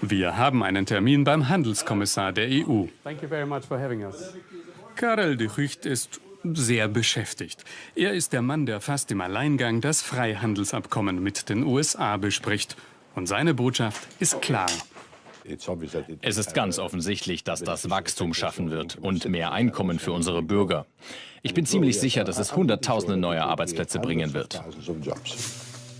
Wir haben einen Termin beim Handelskommissar der EU. Karel de Gucht ist sehr beschäftigt. Er ist der Mann, der fast im Alleingang das Freihandelsabkommen mit den USA bespricht. Und seine Botschaft ist klar. Es ist ganz offensichtlich, dass das Wachstum schaffen wird und mehr Einkommen für unsere Bürger. Ich bin ziemlich sicher, dass es Hunderttausende neue Arbeitsplätze bringen wird.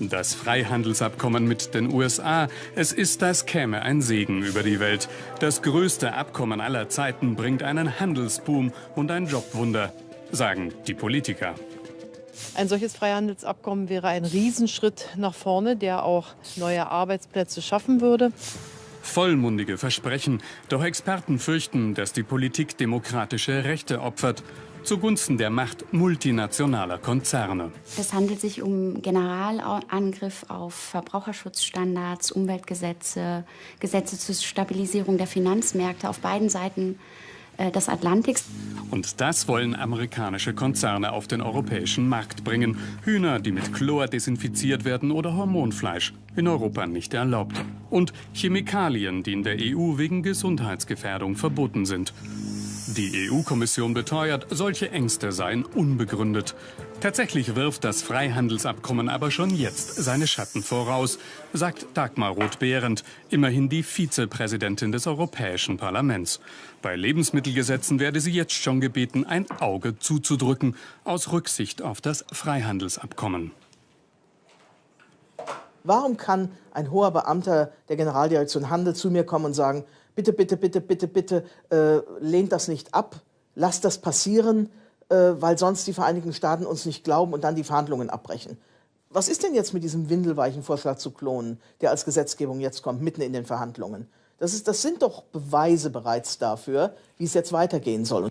Das Freihandelsabkommen mit den USA, es ist, als käme ein Segen über die Welt. Das größte Abkommen aller Zeiten bringt einen Handelsboom und ein Jobwunder, sagen die Politiker. Ein solches Freihandelsabkommen wäre ein Riesenschritt nach vorne, der auch neue Arbeitsplätze schaffen würde. Vollmundige Versprechen, doch Experten fürchten, dass die Politik demokratische Rechte opfert zugunsten der Macht multinationaler Konzerne. Es handelt sich um Generalangriff auf Verbraucherschutzstandards, Umweltgesetze, Gesetze zur Stabilisierung der Finanzmärkte auf beiden Seiten äh, des Atlantiks. Und das wollen amerikanische Konzerne auf den europäischen Markt bringen. Hühner, die mit Chlor desinfiziert werden oder Hormonfleisch, in Europa nicht erlaubt. Und Chemikalien, die in der EU wegen Gesundheitsgefährdung verboten sind. Die EU-Kommission beteuert, solche Ängste seien unbegründet. Tatsächlich wirft das Freihandelsabkommen aber schon jetzt seine Schatten voraus, sagt Dagmar Roth-Behrendt, immerhin die Vizepräsidentin des Europäischen Parlaments. Bei Lebensmittelgesetzen werde sie jetzt schon gebeten, ein Auge zuzudrücken, aus Rücksicht auf das Freihandelsabkommen. Warum kann ein hoher Beamter der Generaldirektion Handel zu mir kommen und sagen, bitte, bitte, bitte, bitte, bitte, äh, lehnt das nicht ab, lasst das passieren, äh, weil sonst die Vereinigten Staaten uns nicht glauben und dann die Verhandlungen abbrechen. Was ist denn jetzt mit diesem windelweichen Vorschlag zu klonen, der als Gesetzgebung jetzt kommt, mitten in den Verhandlungen? Das, ist, das sind doch Beweise bereits dafür, wie es jetzt weitergehen soll.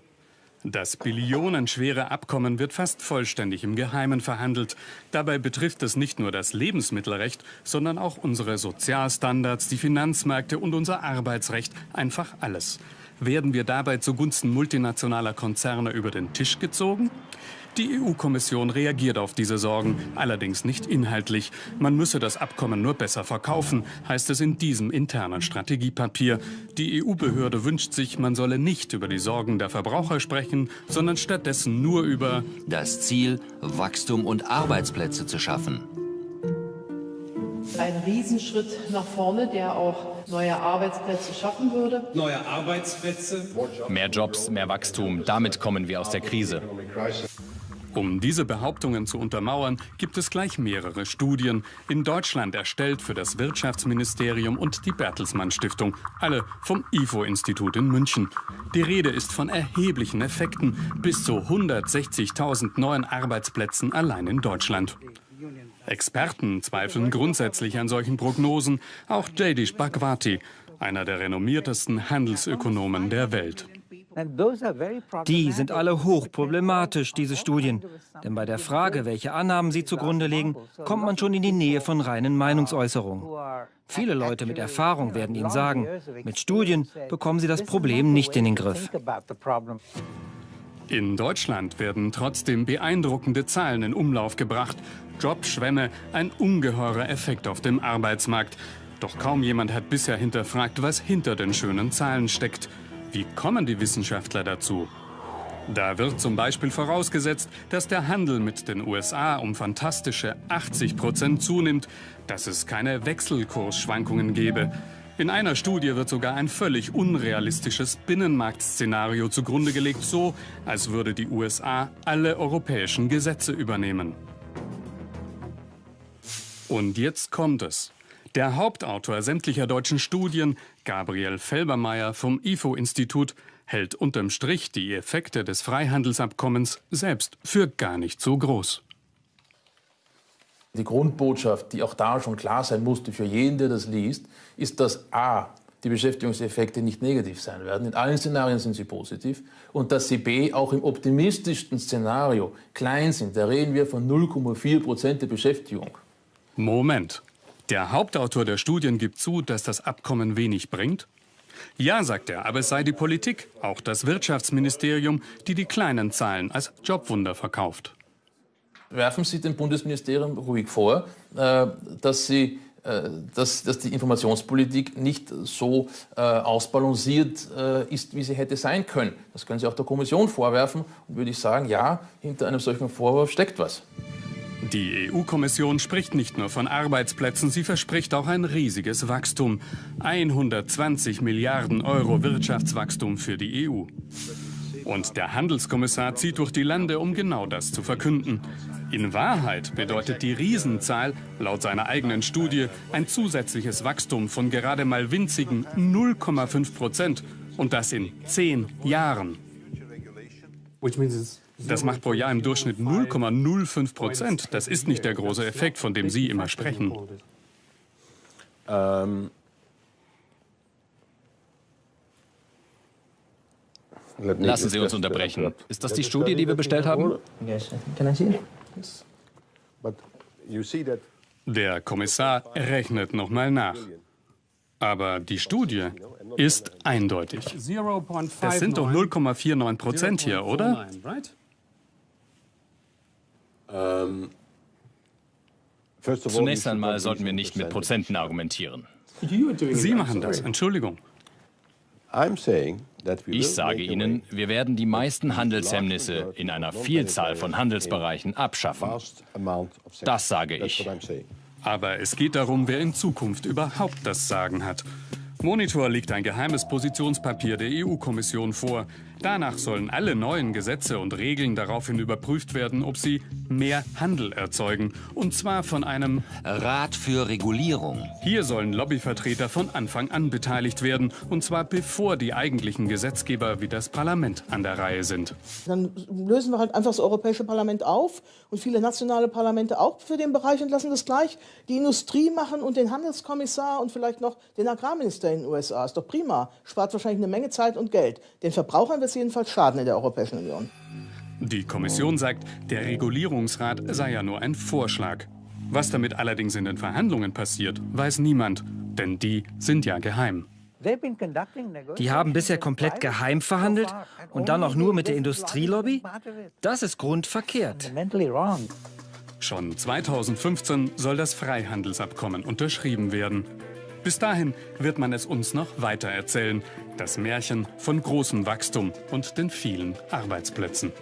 Das billionenschwere Abkommen wird fast vollständig im Geheimen verhandelt. Dabei betrifft es nicht nur das Lebensmittelrecht, sondern auch unsere Sozialstandards, die Finanzmärkte und unser Arbeitsrecht, einfach alles. Werden wir dabei zugunsten multinationaler Konzerne über den Tisch gezogen? Die EU-Kommission reagiert auf diese Sorgen, allerdings nicht inhaltlich. Man müsse das Abkommen nur besser verkaufen, heißt es in diesem internen Strategiepapier. Die EU-Behörde wünscht sich, man solle nicht über die Sorgen der Verbraucher sprechen, sondern stattdessen nur über das Ziel, Wachstum und Arbeitsplätze zu schaffen. Ein Riesenschritt nach vorne, der auch neue Arbeitsplätze schaffen würde. Neue Arbeitsplätze. Mehr Jobs, mehr Wachstum. Damit kommen wir aus der Krise. Um diese Behauptungen zu untermauern, gibt es gleich mehrere Studien, in Deutschland erstellt für das Wirtschaftsministerium und die Bertelsmann Stiftung, alle vom IFO-Institut in München. Die Rede ist von erheblichen Effekten, bis zu 160.000 neuen Arbeitsplätzen allein in Deutschland. Experten zweifeln grundsätzlich an solchen Prognosen, auch Jadish Bhagwati, einer der renommiertesten Handelsökonomen der Welt. Die sind alle hochproblematisch, diese Studien. Denn bei der Frage, welche Annahmen sie zugrunde legen, kommt man schon in die Nähe von reinen Meinungsäußerungen. Viele Leute mit Erfahrung werden Ihnen sagen, mit Studien bekommen sie das Problem nicht in den Griff. In Deutschland werden trotzdem beeindruckende Zahlen in Umlauf gebracht. Jobschwämme, ein ungeheurer Effekt auf dem Arbeitsmarkt. Doch kaum jemand hat bisher hinterfragt, was hinter den schönen Zahlen steckt. Wie kommen die Wissenschaftler dazu? Da wird zum Beispiel vorausgesetzt, dass der Handel mit den USA um fantastische 80 Prozent zunimmt, dass es keine Wechselkursschwankungen gebe. In einer Studie wird sogar ein völlig unrealistisches Binnenmarktszenario zugrunde gelegt, so als würde die USA alle europäischen Gesetze übernehmen. Und jetzt kommt es. Der Hauptautor sämtlicher deutschen Studien, Gabriel Felbermeier vom IFO-Institut, hält unterm Strich die Effekte des Freihandelsabkommens selbst für gar nicht so groß. Die Grundbotschaft, die auch da schon klar sein musste für jeden, der das liest, ist, dass a. die Beschäftigungseffekte nicht negativ sein werden. In allen Szenarien sind sie positiv. Und dass sie b. auch im optimistischsten Szenario klein sind. Da reden wir von 0,4 Prozent der Beschäftigung. Moment. Der Hauptautor der Studien gibt zu, dass das Abkommen wenig bringt? Ja, sagt er, aber es sei die Politik, auch das Wirtschaftsministerium, die die kleinen Zahlen als Jobwunder verkauft. Werfen Sie dem Bundesministerium ruhig vor, äh, dass sie äh, dass, dass die Informationspolitik nicht so äh, ausbalanciert ist, wie sie hätte sein können. Das können Sie auch der Kommission vorwerfen und würde ich sagen, ja, hinter einem solchen Vorwurf steckt was. Die EU-Kommission spricht nicht nur von Arbeitsplätzen, sie verspricht auch ein riesiges Wachstum. 120 Milliarden Euro Wirtschaftswachstum für die EU. Und der Handelskommissar zieht durch die Lande, um genau das zu verkünden. In Wahrheit bedeutet die Riesenzahl laut seiner eigenen Studie ein zusätzliches Wachstum von gerade mal winzigen 0,5 Prozent. Und das in zehn Jahren. Das macht pro Jahr im Durchschnitt 0,05 Prozent. Das ist nicht der große Effekt, von dem Sie immer sprechen. Ähm Lassen Sie uns unterbrechen. Ist das die Studie, die wir bestellt haben? Der Kommissar rechnet nochmal nach. Aber die Studie ist eindeutig. Es sind doch 0,49 Prozent hier, oder? Zunächst einmal sollten wir nicht mit Prozenten argumentieren. Sie machen das, Entschuldigung. Ich sage Ihnen, wir werden die meisten Handelshemmnisse in einer Vielzahl von Handelsbereichen abschaffen. Das sage ich. Aber es geht darum, wer in Zukunft überhaupt das Sagen hat. Monitor liegt ein geheimes Positionspapier der EU-Kommission vor. Danach sollen alle neuen Gesetze und Regeln daraufhin überprüft werden, ob sie mehr Handel erzeugen. Und zwar von einem Rat für Regulierung. Hier sollen Lobbyvertreter von Anfang an beteiligt werden. Und zwar bevor die eigentlichen Gesetzgeber wie das Parlament an der Reihe sind. Dann lösen wir halt einfach das Europäische Parlament auf und viele nationale Parlamente auch für den Bereich und lassen das gleich die Industrie machen und den Handelskommissar und vielleicht noch den Agrarminister in den USA. Ist doch prima. Spart wahrscheinlich eine Menge Zeit und Geld. Den Verbrauchern wird es jedenfalls schaden in der Europäischen Union. Die Kommission sagt, der Regulierungsrat sei ja nur ein Vorschlag. Was damit allerdings in den Verhandlungen passiert, weiß niemand, denn die sind ja geheim. Die haben bisher komplett geheim verhandelt und dann auch nur mit der Industrielobby? Das ist grundverkehrt. Schon 2015 soll das Freihandelsabkommen unterschrieben werden. Bis dahin wird man es uns noch weiter erzählen. Das Märchen von großem Wachstum und den vielen Arbeitsplätzen.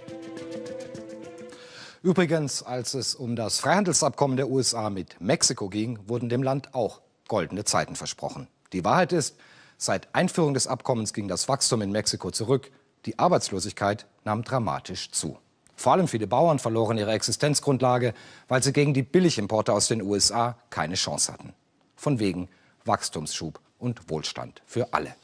Übrigens, als es um das Freihandelsabkommen der USA mit Mexiko ging, wurden dem Land auch goldene Zeiten versprochen. Die Wahrheit ist, seit Einführung des Abkommens ging das Wachstum in Mexiko zurück. Die Arbeitslosigkeit nahm dramatisch zu. Vor allem viele Bauern verloren ihre Existenzgrundlage, weil sie gegen die Billigimporte aus den USA keine Chance hatten. Von wegen Wachstumsschub und Wohlstand für alle.